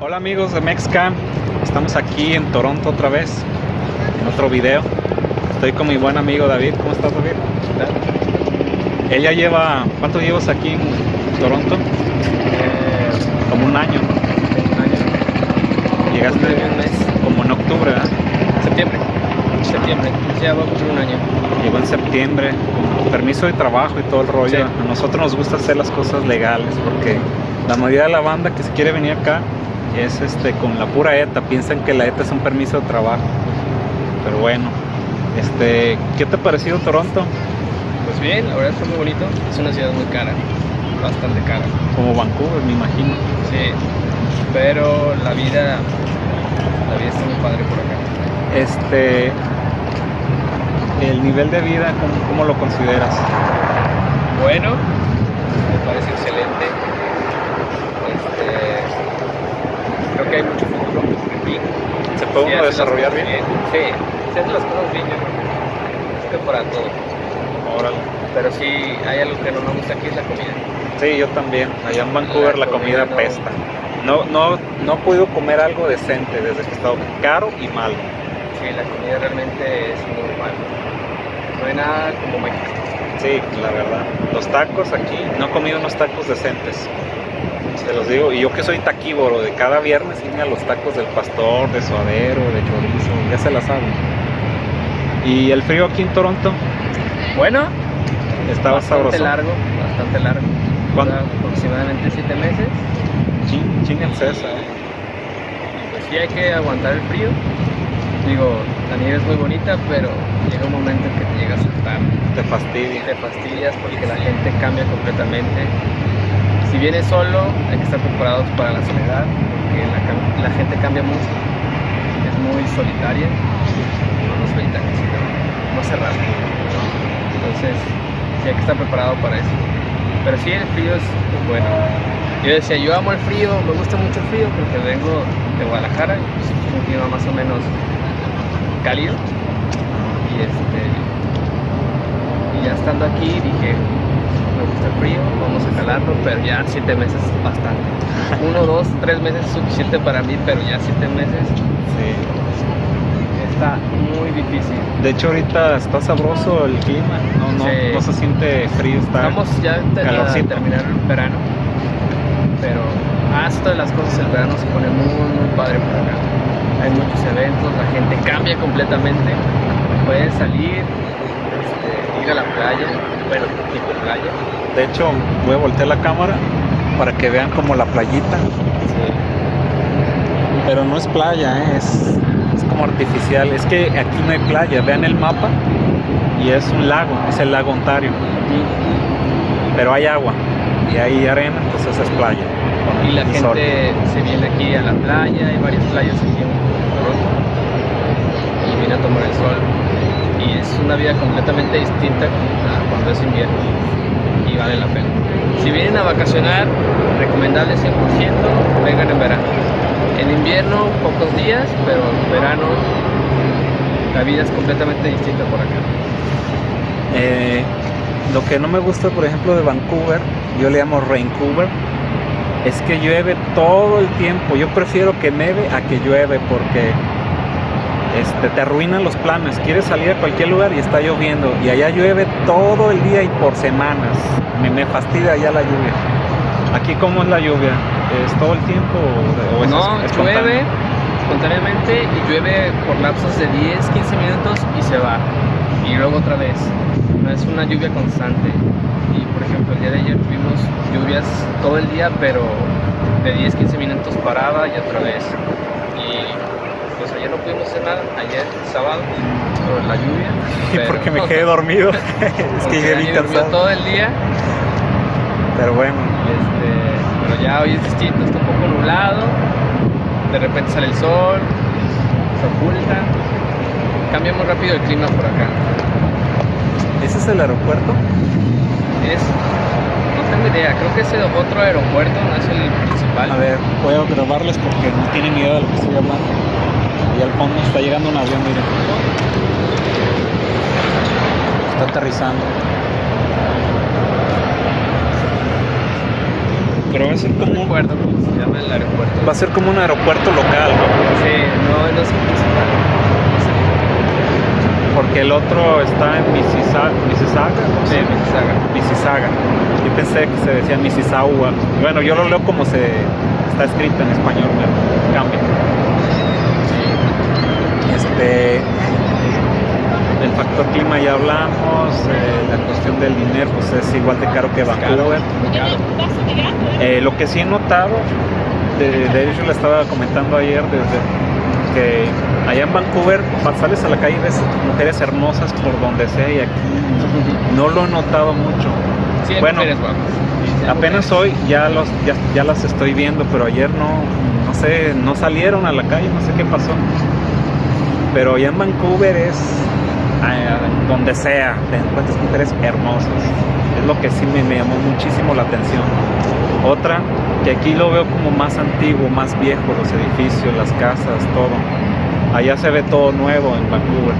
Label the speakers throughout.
Speaker 1: Hola amigos de Mexcam, estamos aquí en Toronto otra vez, en otro video. Estoy con mi buen amigo David, ¿cómo estás David? Ella lleva, ¿cuánto llevas aquí en Toronto?
Speaker 2: Eh,
Speaker 1: Como un año.
Speaker 2: un año.
Speaker 1: Llegaste
Speaker 2: Un mes.
Speaker 1: como en octubre, ¿verdad?
Speaker 2: Septiembre. Septiembre. Ya va a cumplir un año.
Speaker 1: Llegó en septiembre, con permiso de trabajo y todo el rollo.
Speaker 2: Sí.
Speaker 1: A nosotros nos gusta hacer las cosas legales porque la mayoría de la banda que se quiere venir acá es este con la pura ETA, piensan que la ETA es un permiso de trabajo. Pero bueno, este, ¿qué te ha parecido Toronto?
Speaker 2: Pues bien, la verdad está muy bonito. Es una ciudad muy cara. Bastante cara.
Speaker 1: Como Vancouver, me imagino.
Speaker 2: Sí. Pero la vida. La vida está muy padre por acá.
Speaker 1: Este, el nivel de vida, ¿cómo, cómo lo consideras?
Speaker 2: Bueno. Me parece excelente. Este. Creo que hay mucho futuro. Fin.
Speaker 1: ¿Se puede uno desarrollar
Speaker 2: cosas
Speaker 1: bien?
Speaker 2: Sí. Si haces las cosas bien, yo creo. Es que para todo.
Speaker 1: Órale.
Speaker 2: Pero sí, hay algo que no me gusta aquí es la comida.
Speaker 1: Sí, yo también. Allá en Vancouver la,
Speaker 2: La
Speaker 1: comida,
Speaker 2: comida no-
Speaker 1: pesta. No, no, no he podido comer algo decente desde que he estado caro y malo.
Speaker 2: Sí, la comida realmente es muy mala. No hay nada como México.
Speaker 1: Sí, la verdad. Los tacos aquí, no he comido unos tacos decentes. Se los digo. Y yo que soy taquívoro, de cada viernes irme a los tacos del pastor, de suadero, de chorizo, ya se la saben. Y el frío aquí en Toronto
Speaker 2: Bueno,
Speaker 1: estaba
Speaker 2: bastante
Speaker 1: sabroso.
Speaker 2: largo, bastante largo.
Speaker 1: ¿Cuánto?
Speaker 2: Dura aproximadamente 7 meses.
Speaker 1: Chin, chingense esa, ¿eh?
Speaker 2: Pues sí hay que aguantar el frío. Digo, la nieve es muy bonita, pero llega un momento en que te llega a soltar.
Speaker 1: Te fastidia.
Speaker 2: Te fastidias porque la gente cambia completamente. Si vienes solo, hay que estar preparados para la soledad, porque la, gente cambia mucho. Es muy solitaria. No, no solitaria, sino no cerrada. Entonces, sí hay que estar preparado para eso. Pero sí, el frío es bueno. Yo decía, yo amo el frío, me gusta mucho el frío porque vengo de Guadalajara, pues, es un clima más o menos cálido. Y este ya estando aquí dije, me gusta el frío, vamos a calarlo, pero ya siete meses es bastante. Uno, dos, tres meses es suficiente para mí, pero ya siete meses
Speaker 1: Sí.
Speaker 2: está muy difícil.
Speaker 1: De hecho ahorita está sabroso el clima, no, no,
Speaker 2: Sí.
Speaker 1: no se siente frío, está
Speaker 2: Estamos ya te- a
Speaker 1: calorcito.
Speaker 2: terminar el verano, pero hasta las cosas el verano se pone muy, muy padre por acá. Hay muchos eventos, la gente cambia completamente. Pueden salir, este, la playa, bueno, tipo playa.
Speaker 1: De hecho, voy a voltear la cámara para que vean como la playita, pero no es playa, ¿eh? es, es como artificial. Es que aquí no hay playa, vean el mapa y es un lago, es el lago Ontario, pero hay agua y hay arena, entonces es playa.
Speaker 2: Y la
Speaker 1: sol.
Speaker 2: gente se viene aquí a la playa, hay varias playas aquí en Toronto, y viene a tomar el sol. Es una vida completamente distinta cuando es invierno, y vale la pena. Si vienen a vacacionar, recomendable 100%, vengan en verano. En invierno, pocos días, pero en verano la vida es completamente distinta por acá.
Speaker 1: Eh, lo que no me gusta, por ejemplo, de Vancouver, yo le llamo Raincouver, es que llueve todo el tiempo. Yo prefiero que neve a que llueve porque este, te arruinan los planes. Quieres salir a cualquier lugar y está lloviendo. Y allá llueve todo el día y por semanas. Me, me fastidia ya la lluvia. Aquí, ¿cómo es la lluvia? ¿Es todo el tiempo o, es
Speaker 2: no,
Speaker 1: espontáneo?
Speaker 2: llueve espontáneamente y llueve por lapsos de 10, 15 minutos y se va. Y luego otra vez. No es una lluvia constante. Y por ejemplo, el día de ayer tuvimos lluvias todo el día, pero de 10, 15 minutos paraba y otra vez. Ayer no pudimos nada, ayer sábado, por la lluvia.
Speaker 1: Y
Speaker 2: pero-
Speaker 1: porque me quedé dormido. es que llegué cansado.
Speaker 2: todo el día
Speaker 1: Pero bueno,
Speaker 2: este, pero ya hoy es distinto, está un poco nublado, de repente sale el sol, se oculta, cambia muy rápido el clima por acá.
Speaker 1: ¿ese es el aeropuerto?
Speaker 2: Es, no tengo idea, creo que es el otro aeropuerto, no es el principal.
Speaker 1: A ver, voy a grabarles porque no tienen idea de lo que estoy hablando. Y al fondo está llegando un avión, miren. Está aterrizando. Pero va a ser como,
Speaker 2: cómo se llama el aeropuerto.
Speaker 1: va a ser como un aeropuerto local, ¿no?
Speaker 2: Sí, no, no es principal.
Speaker 1: Porque el otro está en Mississauga, Mississauga, ¿cómo se
Speaker 2: Sí? Mississauga.
Speaker 1: Mississauga. Yo pensé que se decía Mississauga. Bueno, yo lo leo como se está escrito en español, cambia. Este, clima ya hablamos, eh, la cuestión del dinero pues es igual de caro que Vancouver. Eh, lo que sí he notado, de, de hecho le estaba comentando ayer desde que allá en Vancouver sales a la calle y ves mujeres hermosas por donde sea y aquí no lo he notado mucho.
Speaker 2: Sí,
Speaker 1: Bueno,
Speaker 2: mujeres
Speaker 1: Apenas hoy ya los ya, ya las estoy viendo, pero ayer no no sé, no salieron a la calle, no sé qué pasó. Pero allá en Vancouver es donde sea, te encuentras mujeres hermosas. Es lo que sí me, me llamó muchísimo la atención. Otra, que aquí lo veo como más antiguo, más viejo, los edificios, las casas, todo. Allá se ve todo nuevo en Vancouver.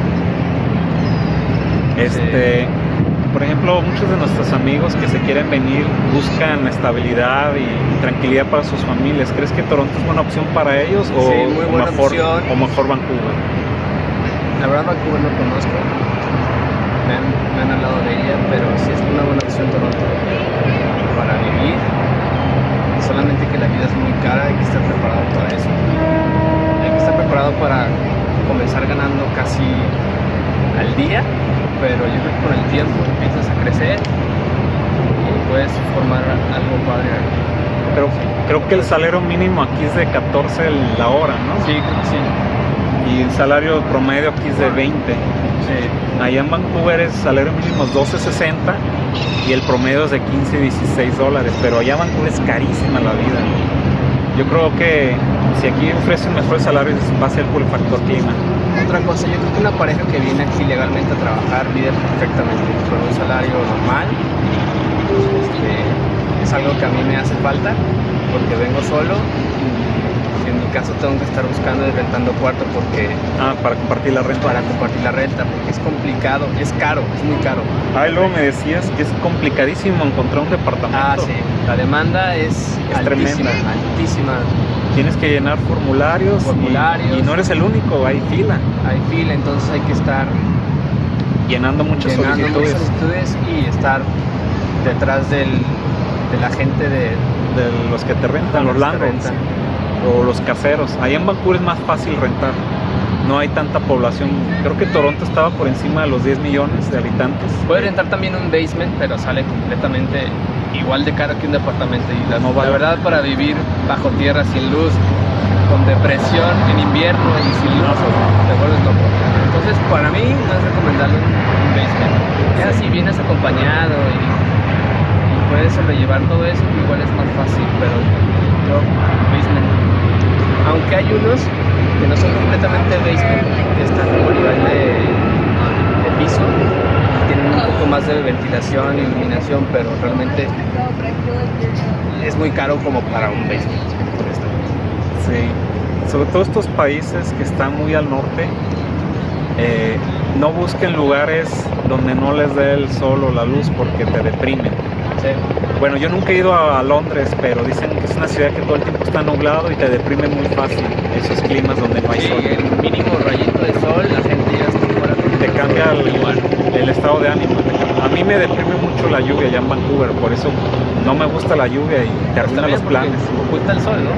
Speaker 1: Este, por ejemplo, muchos de nuestros amigos que se quieren venir buscan estabilidad y tranquilidad para sus familias. ¿Crees que Toronto es buena opción para ellos o,
Speaker 2: Sí, muy
Speaker 1: o
Speaker 2: buena
Speaker 1: mejor,
Speaker 2: opción.
Speaker 1: o mejor Vancouver?
Speaker 2: La verdad Vancouver no conozco. Me han, me han hablado de ella, pero sí es una buena opción Toronto para vivir. Solamente que la vida es muy cara, hay que estar preparado para eso. Hay que estar preparado para comenzar ganando casi al día, pero yo creo que con el tiempo empiezas a crecer y puedes formar algo padre.
Speaker 1: Pero creo que el salario mínimo aquí es de 14 la hora, ¿no?
Speaker 2: Sí, sí.
Speaker 1: Y el salario promedio aquí es de 20.
Speaker 2: sí.
Speaker 1: Allá en Vancouver es salario mínimo es 12.60 y el promedio es de 15 16 dólares, pero allá en Vancouver es carísima la vida. Yo creo que si aquí ofrecen mejores salarios va a ser por el factor clima.
Speaker 2: Otra cosa, yo creo que una pareja que viene aquí legalmente a trabajar vive perfectamente con un salario normal. Este, es algo que a mí me hace falta porque vengo solo. En mi caso tengo que estar buscando y rentando cuarto porque
Speaker 1: Ah, para compartir la renta.
Speaker 2: para compartir la renta porque es complicado, es caro, es muy caro.
Speaker 1: Ah, y luego me decías que es complicadísimo encontrar un departamento.
Speaker 2: Ah, sí, la demanda es,
Speaker 1: Es
Speaker 2: altísima,
Speaker 1: tremenda.
Speaker 2: altísima.
Speaker 1: Tienes que llenar formularios,
Speaker 2: Formularios.
Speaker 1: Y, no eres el único, hay fila.
Speaker 2: Hay fila, entonces hay que estar
Speaker 1: Llenando muchas
Speaker 2: llenando muchas
Speaker 1: solicitudes
Speaker 2: y estar detrás del, de la gente de
Speaker 1: de los que te rentan, los landlords
Speaker 2: rentan.
Speaker 1: O los caseros. Allá en Vancouver es más fácil rentar. No hay tanta población. Creo que Toronto estaba por encima de los 10 millones de habitantes.
Speaker 2: Puedes rentar también un basement, pero sale completamente igual de caro que un departamento. Y la,
Speaker 1: No vale.
Speaker 2: la verdad, para vivir bajo tierra, sin luz, con depresión en invierno y sin luz, te vuelves loco. Entonces, para mí, no es recomendable un, basement. Ya si vienes acompañado y, y puedes sobrellevar todo eso, igual es más fácil, pero basement. Aunque hay unos que no son completamente basement, que están como nivel de, piso, tienen un poco más de ventilación, iluminación, pero realmente es muy caro como para un basement.
Speaker 1: Sí. Sobre todo estos países que están muy al norte, eh, no busquen lugares donde no les dé el sol o la luz porque te deprimen.
Speaker 2: Sí.
Speaker 1: Bueno, yo nunca he ido a, Londres, pero dicen que es una ciudad que todo el tiempo está nublado y te deprime muy fácil esos climas donde no hay
Speaker 2: Sí,
Speaker 1: sol.
Speaker 2: el mínimo rayito de sol, la gente ya está fuera.
Speaker 1: Te cambia el,
Speaker 2: igual.
Speaker 1: el estado de ánimo. A mí me deprime mucho la lluvia allá en Vancouver, por eso no me gusta la lluvia y te arruina los planes.
Speaker 2: Oculta el sol, ¿no?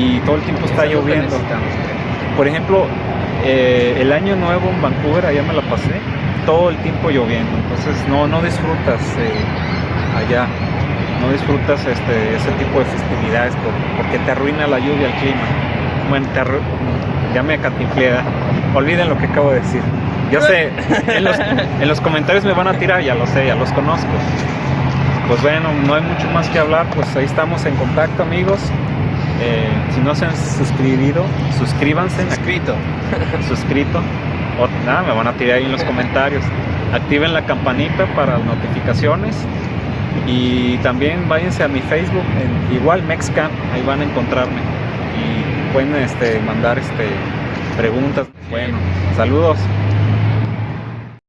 Speaker 1: Y, y todo el tiempo está lloviendo. Por ejemplo, eh, el año nuevo en Vancouver, allá me la pasé, todo el tiempo lloviendo. Entonces no, no disfrutas eh, allá, no disfrutas este, ese tipo de festividades por- porque te arruina la lluvia, el clima. Bueno, te arru- ya me acatinflé, ¿verdad? Olviden lo que acabo de decir. Yo sé, en los, en los comentarios me van a tirar, ya lo sé, ya los conozco. Pues bueno, no hay mucho más que hablar, pues ahí estamos en contacto amigos. Eh, si no se han suscribido, suscríbanse,
Speaker 2: Escrito.
Speaker 1: suscrito. Nada, me van a tirar ahí en los comentarios. Activen la campanita para notificaciones. Y también váyanse a mi Facebook, igual Mexcamp, ahí van a encontrarme. Y pueden este, mandar este, preguntas. Bueno, saludos.